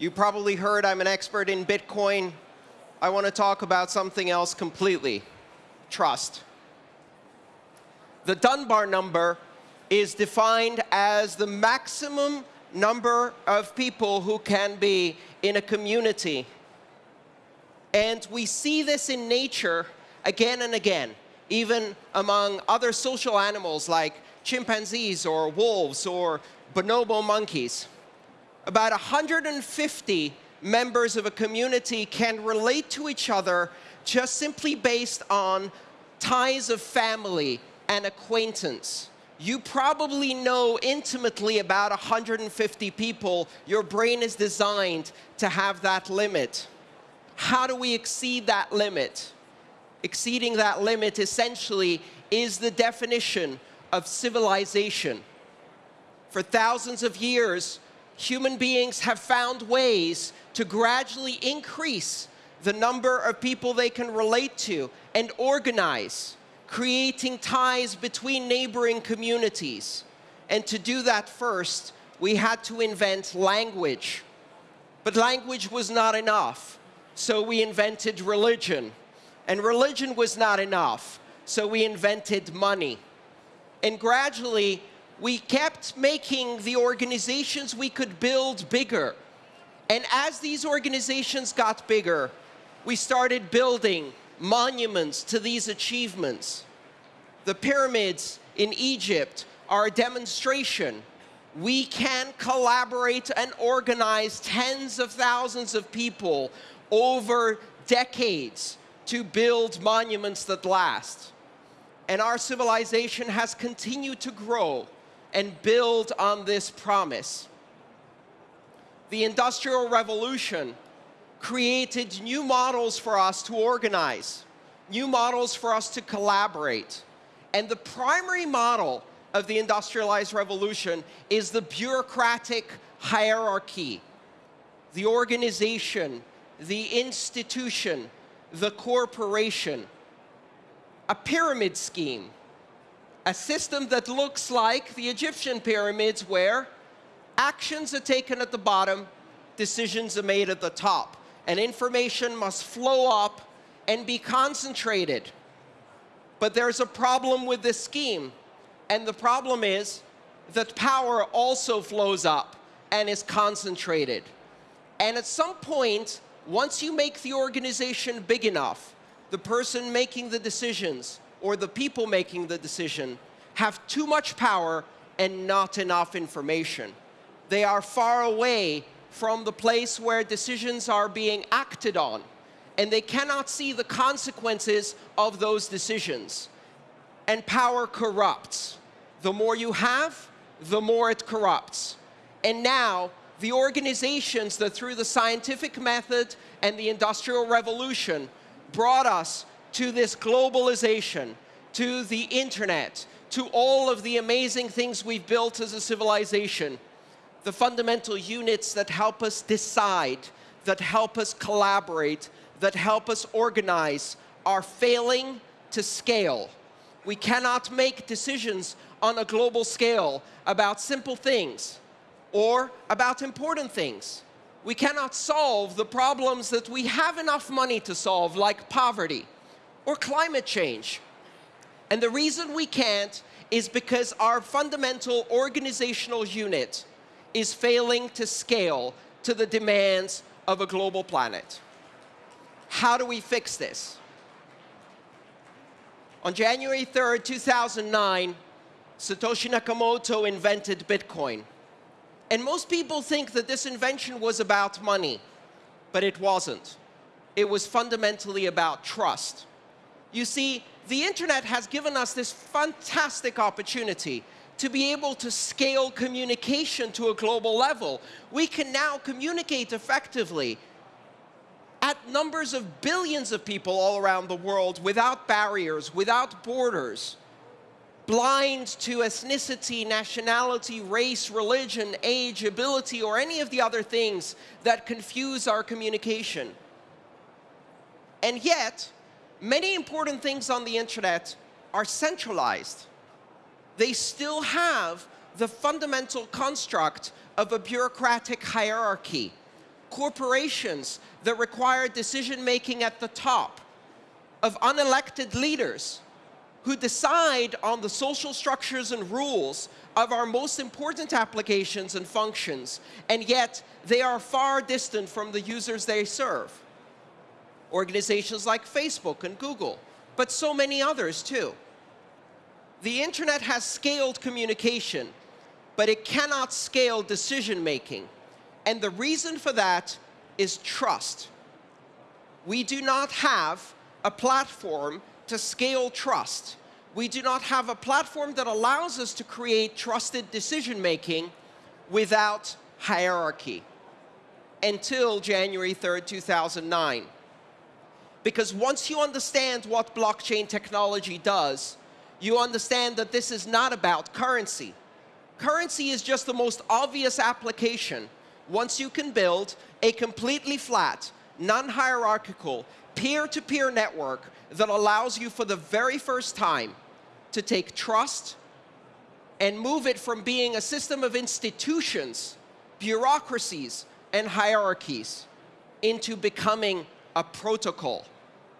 You probably heard I'm an expert in Bitcoin. I want to talk about something else completely, trust. The Dunbar number is defined as the maximum number of people who can be in a community. And we see this in nature again and again, even among other social animals like chimpanzees or wolves or bonobo monkeys. About 150 members of a community can relate to each other just simply based on ties of family and acquaintance. You probably know intimately about 150 people. Your brain is designed to have that limit. How do we exceed that limit? Exceeding that limit essentially is the definition of civilization. For thousands of years, human beings have found ways to gradually increase the number of people they can relate to and organize, creating ties between neighboring communities. And to do that first, we had to invent language. But language was not enough, so we invented religion. And religion was not enough, so we invented money. And gradually, we kept making the organizations we could build bigger. And as these organizations got bigger, we started building monuments to these achievements. The pyramids in Egypt are a demonstration. We can collaborate and organize tens of thousands of people over decades to build monuments that last. And our civilization has continued to grow and build on this promise. The Industrial Revolution created new models for us to organize, new models for us to collaborate. And the primary model of the industrialized revolution is the bureaucratic hierarchy, the organization, the institution, the corporation, a pyramid scheme, a system that looks like the Egyptian pyramids where actions are taken at the bottom, decisions are made at the top, and information must flow up and be concentrated. But there's a problem with this scheme, and the problem is that power also flows up and is concentrated. And at some point, once you make the organization big enough, the person making the decisions or the people making the decision have too much power and not enough information. They are far away from the place where decisions are being acted on, and they cannot see the consequences of those decisions. And power corrupts. The more you have, the more it corrupts. And now, the organizations that through the scientific method and the Industrial Revolution brought us to this globalization, to the internet, to all of the amazing things we've built as a civilization, the fundamental units that help us decide, that help us collaborate, that help us organize, are failing to scale. We cannot make decisions on a global scale about simple things or about important things. We cannot solve the problems that we have enough money to solve, like poverty or climate change. And the reason we can't is because our fundamental organizational unit is failing to scale to the demands of a global planet. How do we fix this? On January 3rd, 2009, Satoshi Nakamoto invented Bitcoin. And most people think that this invention was about money, but it wasn't. It was fundamentally about trust. You see, the internet has given us this fantastic opportunity to be able to scale communication to a global level. We can now communicate effectively at numbers of billions of people all around the world without barriers, without borders, blind to ethnicity, nationality, race, religion, age, ability, or any of the other things that confuse our communication. And yet, many important things on the internet are centralized. They still have the fundamental construct of a bureaucratic hierarchy. corporations that require decision making at the top, of unelected leaders who decide on the social structures and rules of our most important applications and functions, and yet they are far distant from the users they serve. Organizations like Facebook and Google, but so many others too. The internet has scaled communication, but it cannot scale decision making. And the reason for that is trust. We do not have a platform to scale trust. We do not have a platform that allows us to create trusted decision making without hierarchy until January 3rd, 2009. Because once you understand what blockchain technology does, you understand that this is not about currency. Currency is just the most obvious application once you can build a completely flat, non-hierarchical, peer-to-peer network that allows you for the very first time to take trust and move it from being a system of institutions, bureaucracies, and hierarchies into becoming a protocol,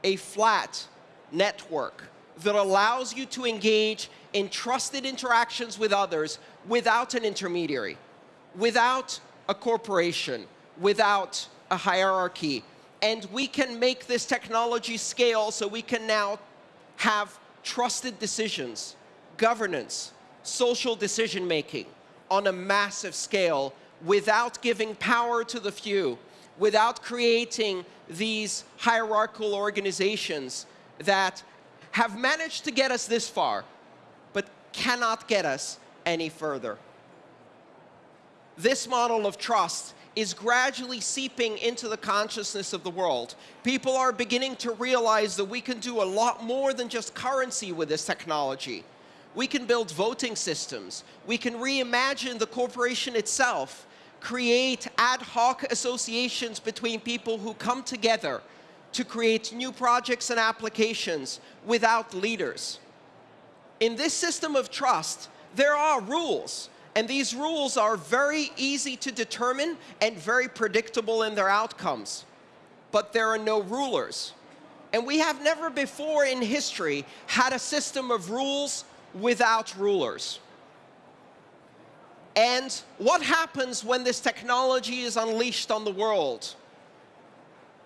a flat network that allows you to engage in trusted interactions with others without an intermediary, without a corporation, without a hierarchy. And we can make this technology scale so we can now have trusted decisions, governance, social decision making on a massive scale without giving power to the few, without creating these hierarchical organizations that have managed to get us this far, but cannot get us any further. This model of trust is gradually seeping into the consciousness of the world. People are beginning to realize that we can do a lot more than just currency with this technology. We can build voting systems. We can reimagine the corporation itself, create ad hoc associations between people who come together to create new projects and applications without leaders. In this system of trust, there are rules. And these rules are very easy to determine and very predictable in their outcomes. But there are no rulers. And we have never before in history had a system of rules without rulers. And what happens when this technology is unleashed on the world?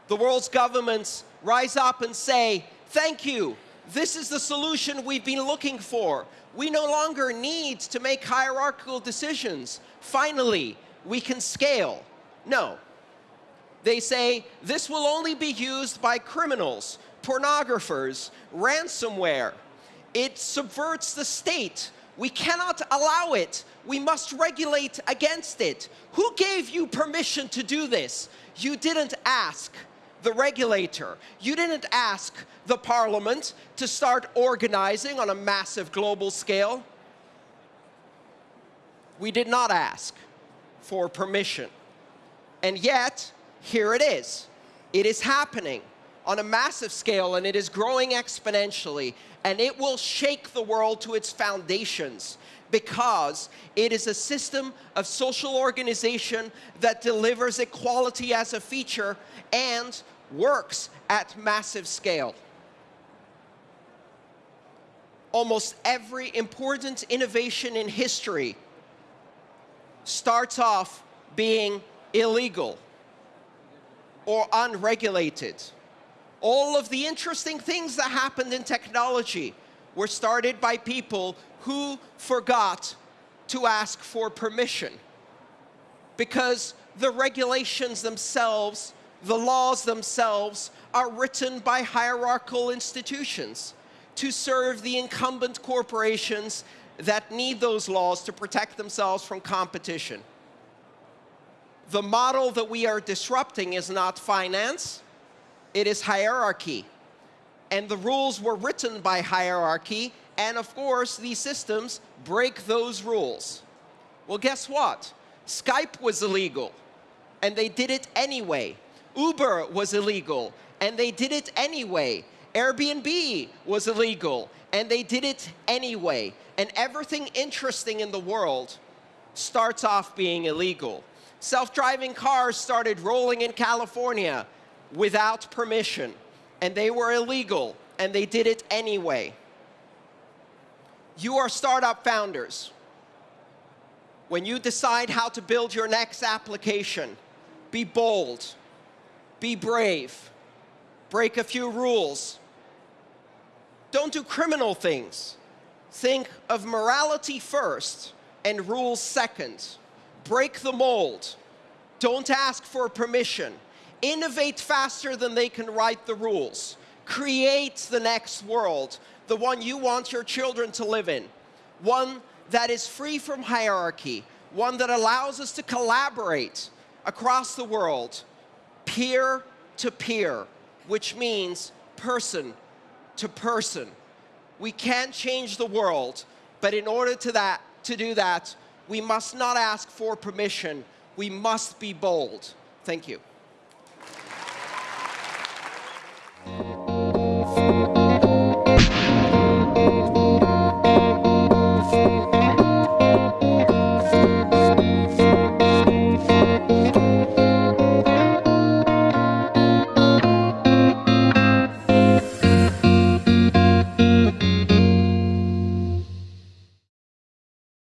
The world's governments rise up and say, thank you, this is the solution we've been looking for. We no longer need to make hierarchical decisions. Finally, we can scale. No. They say this will only be used by criminals, pornographers, ransomware. It subverts the state. We cannot allow it. We must regulate against it. Who gave you permission to do this? You didn't ask the regulator. You didn't ask the parliament to start organizing on a massive global scale. We did not ask for permission. And yet, here it is. It is happening on a massive scale and it is growing exponentially and it will shake the world to its foundations because it is a system of social organization that delivers equality as a feature and works at massive scale. Almost every important innovation in history starts off being illegal or unregulated. All of the interesting things that happened in technology were started by people who forgot to ask for permission because the regulations themselves the laws themselves are written by hierarchical institutions to serve the incumbent corporations that need those laws to protect themselves from competition. The model that we are disrupting is not finance, it is hierarchy. And the rules were written by hierarchy, and of course, these systems break those rules. Well, guess what? Skype was illegal, and they did it anyway. Uber was illegal, and they did it anyway. Airbnb was illegal, and they did it anyway. And everything interesting in the world starts off being illegal. Self-driving cars started rolling in California without permission, and they were illegal, and they did it anyway. You are startup founders. When you decide how to build your next application, be bold, be brave, break a few rules. Don't do criminal things. Think of morality first and rules second. Break the mold. Don't ask for permission. Innovate faster than they can write the rules. Create the next world, the one you want your children to live in. One that is free from hierarchy, one that allows us to collaborate across the world, peer to peer, which means person to person. We can't change the world, but in order to, that, to do that, we must not ask for permission. We must be bold. Thank you. Thank you.